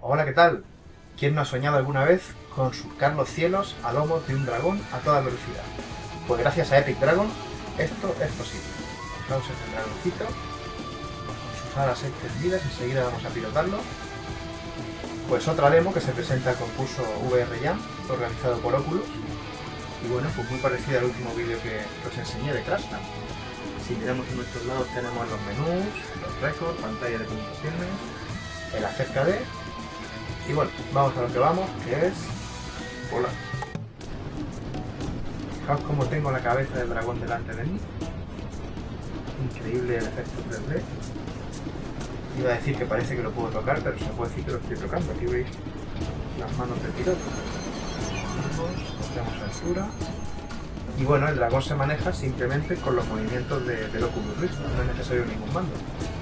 Hola, ¿qué tal? ¿Quién no ha soñado alguna vez con surcar los cielos a lomos de un dragón a toda velocidad? Pues gracias a Epic Dragon esto es posible. Vamos a el dragoncito con sus alas extendidas, enseguida vamos a pilotarlo. Pues otra demo que se presenta al concurso VR Jam, organizado por Oculus. Y bueno, pues muy parecida al último vídeo que os enseñé de Crashland. Si miramos en nuestros lados tenemos los menús, los récords, pantalla de comunicaciones, el acerca de... Y bueno, vamos a lo que vamos, que es... volar. Fijaos cómo tengo la cabeza del dragón delante de mí. Increíble el efecto 3D. Iba a decir que parece que lo puedo tocar, pero se puede decir que lo estoy tocando. Aquí veis las manos del piloto. Altura. Y bueno, el dragón se maneja simplemente con los movimientos de, del Oculus Rift, no es necesario ningún mando.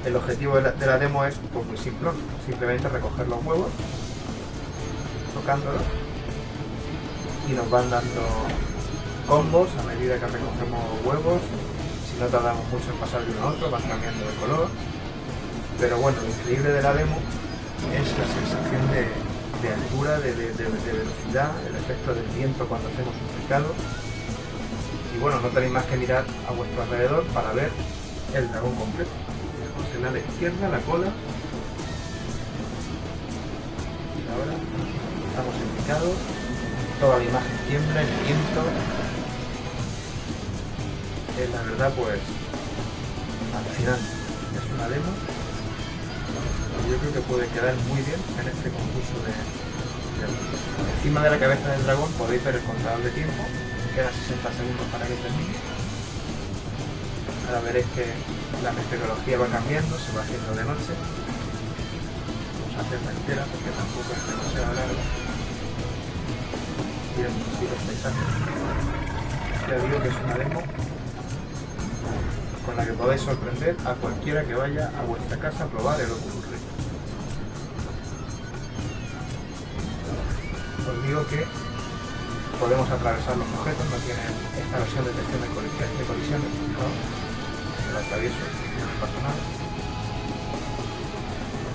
El objetivo de la, de la demo es pues, muy simple, simplemente recoger los huevos, tocándolos, y nos van dando combos a medida que recogemos huevos. Si no tardamos mucho en pasar de uno a otro, van cambiando de color. Pero bueno, lo increíble de la demo es la sensación de, de altura, de, de, velocidad, el efecto del viento cuando hacemos un picado. Y bueno, no tenéis más que mirar a vuestro alrededor para ver el dragón completo. En la izquierda, la cola. Y ahora estamos en. Toda la imagen tiembla, el viento. Es la verdad pues alucinante. Es una demo yo creo que puede quedar muy bien en este concurso de, Encima de la cabeza del dragón podéis ver el contador de tiempo, quedan 60 segundos para que termine. Ahora veréis que la meteorología va cambiando, se va haciendo de noche. Vamos a hacerla entera porque tampoco es demasiado larga. Miremos así los paisajes. Ya digo que es una demo con la que podéis sorprender a cualquiera que vaya a vuestra casa a probar el Oculus Rift. Os digo que podemos atravesar los objetos, no tiene esta versión de detección de de colisiones ¿no? el atravieso, no pasa nada.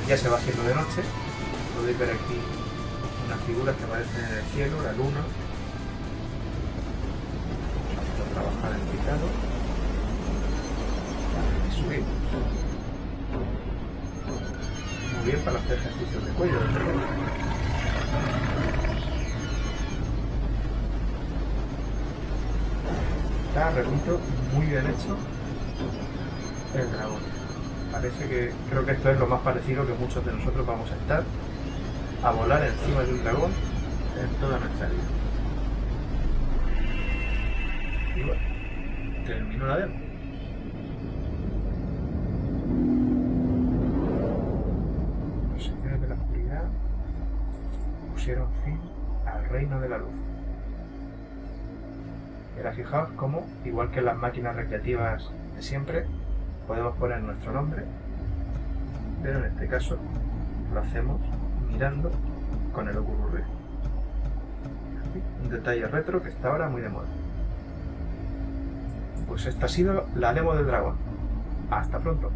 Ya se va haciendo de noche, podéis ver aquí unas figuras que aparecen en el cielo, la luna. Vamos a trabajar en picado y subimos. Muy bien para hacer ejercicios de cuello. Está, repito, muy bien hecho el dragón. Parece que, creo que esto es lo más parecido que muchos de nosotros vamos a estar, a volar encima de un dragón en toda nuestra vida. Y bueno, termino la demo. Los señores de la oscuridad pusieron fin al reino de la luz. Ahora fijaos cómo, igual que en las máquinas recreativas de siempre, podemos poner nuestro nombre, pero en este caso lo hacemos mirando con el Oculus Rift. Un detalle retro que está ahora muy de moda. Pues esta ha sido la demo del dragón. Hasta pronto.